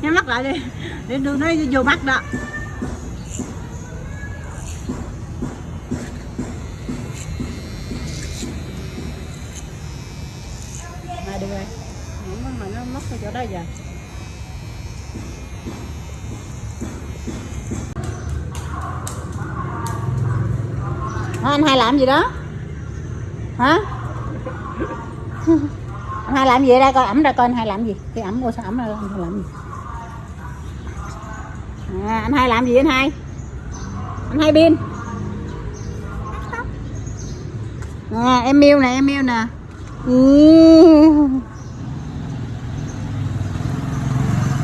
nhắm mắt lại đi. Để tôi nói vô mắt đó. Mà được rồi. Không, mà nó mất cái chỗ đây giờ. Hả, anh hai làm gì đó? Hả? hai làm gì đây? Coi ẩm ra coi anh hai làm gì? Cái ẩm cô sao ẩm ra anh hai làm gì? À, anh hai làm gì anh hai? Anh hai pin. À, em miêu nè em miêu nè. Ừ.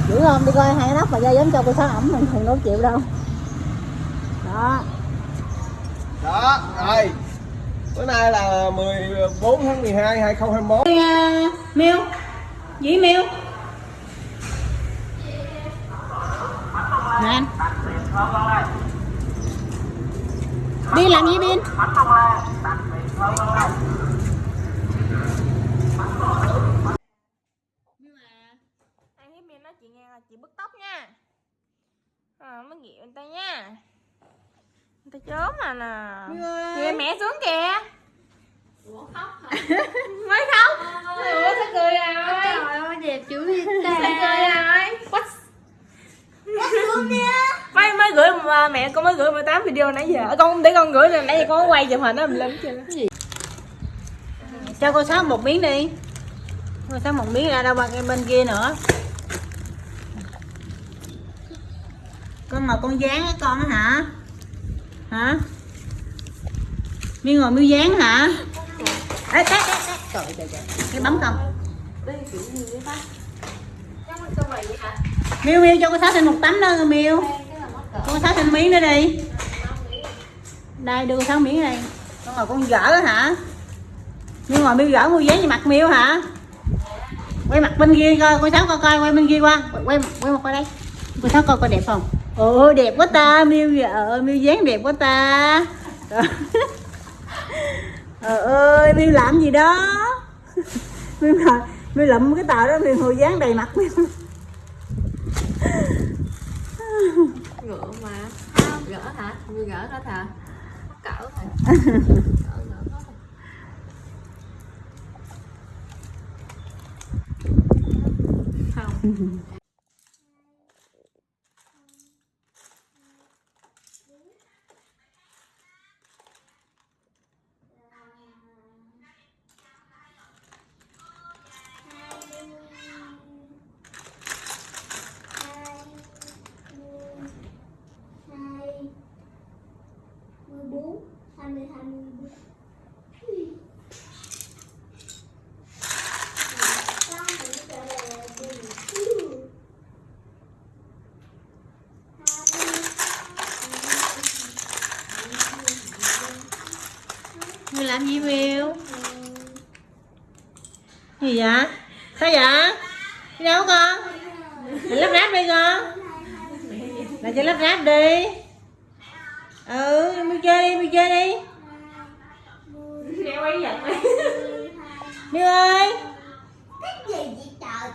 dữ không? Đi coi hai nắp mà ra giống cho cô sáu ẩm mình thì đâu chịu đâu. Đó. Đó rồi. Bữa nay là 14 tháng 12 2021 uh, miêu? Dĩ miêu? Nè anh. Đi làm gì bin Anh hiếp miệng nói chị nghe là chị bứt tóc nha. À, Mới ghẹo người ta nha. Người ta chớm mà nè. Kìa mẹ xuống kìa Mới khóc. Ủa sao cười rồi Trời ơi đẹp chữ gì Sao ta cười rồi What? Mới, mới gửi mà mẹ con mới gửi 18 video nãy giờ. Con để con gửi rồi nãy giờ con quay chụp hình đó mình lên chưa cho cô sáu một miếng đi. Cô sáu một miếng ra đâu bằng cái bên kia nữa. Con mà con dán á con hả? Hả? Miêu ngồi miêu dán hả Ê, té, té, té. trời trời trời. Cái bấm không miêu miêu cho cô sáu thêm một tấm nữa miêu. Cô sáu thêm miếng nữa đi. Đây đưa cô sáu miếng đây con ngồi con dở hả? Miêu ngồi miêu dở mua dán gì mặt miêu hả? Quay mặt bên kia coi cô sáu coi coi quay bên kia qua. Quay quay mặt qua đây. Cô sáu coi coi đẹp không? Ồ đẹp quá ta miêu vợ miêu dán đẹp quá ta. Trời ơi miêu làm gì đó miêu làm miêu lụm cái tờ đó miêu hồi dán đầy mặt miêu Ngựa mà gỡ hả? Người gỡ hết hả? Cỡ gỡ hả? Không miêu làm gì miêu gì vậy? Sao vậy? Đi đâu con? Lại lắp ráp đi con. Lại cho lắp ráp đi. Ừ miêu chơi đi miêu chơi đi. Nghe quay giật miêu ơi. Vậy trời?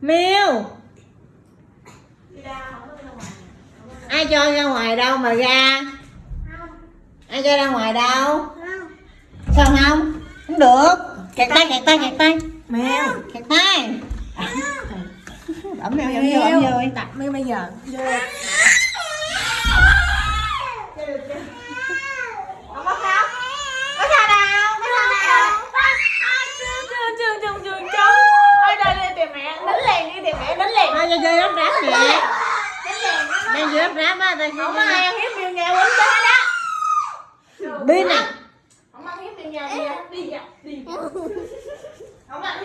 Miêu ai cho ra ngoài đâu mà ra? Ai cho ra ngoài đâu sao không? Không được. Kẹt tay kẹt tay kẹt tay. Mèo. Kẹt tay. Ẩm mèo ẩm vô ẩm vô Đặt mấy bây giờ. Mẹ. Đánh liền lắp ráp nè Đánh liền lắp ráp á Không có ai ăn hiếp miêu nhà quýnh tới đó. Pin nè nhà đi đi đi nhà ạ